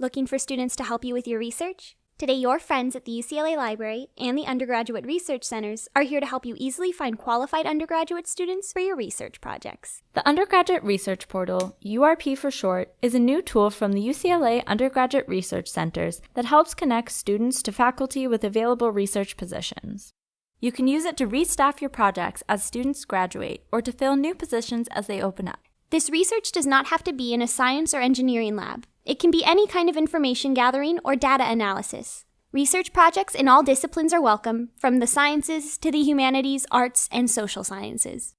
Looking for students to help you with your research? Today, your friends at the UCLA Library and the undergraduate research centers are here to help you easily find qualified undergraduate students for your research projects. The Undergraduate Research Portal, URP for short, is a new tool from the UCLA Undergraduate Research Centers that helps connect students to faculty with available research positions. You can use it to restaff your projects as students graduate or to fill new positions as they open up. This research does not have to be in a science or engineering lab. It can be any kind of information gathering or data analysis. Research projects in all disciplines are welcome, from the sciences to the humanities, arts, and social sciences.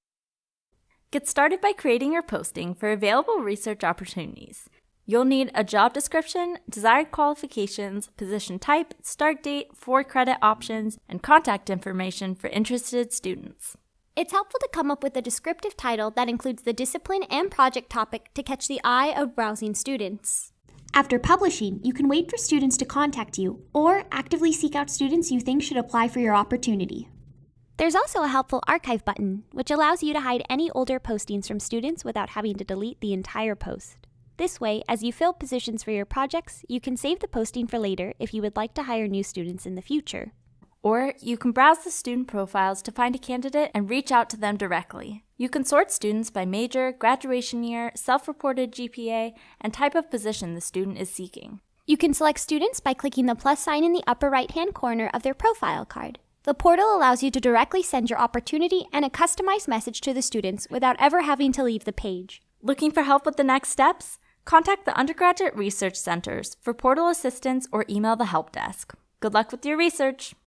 Get started by creating your posting for available research opportunities. You'll need a job description, desired qualifications, position type, start date, for credit options, and contact information for interested students. It's helpful to come up with a descriptive title that includes the discipline and project topic to catch the eye of browsing students. After publishing, you can wait for students to contact you or actively seek out students you think should apply for your opportunity. There's also a helpful archive button, which allows you to hide any older postings from students without having to delete the entire post. This way, as you fill positions for your projects, you can save the posting for later if you would like to hire new students in the future. Or you can browse the student profiles to find a candidate and reach out to them directly. You can sort students by major, graduation year, self reported GPA, and type of position the student is seeking. You can select students by clicking the plus sign in the upper right hand corner of their profile card. The portal allows you to directly send your opportunity and a customized message to the students without ever having to leave the page. Looking for help with the next steps? Contact the Undergraduate Research Centers for portal assistance or email the help desk. Good luck with your research!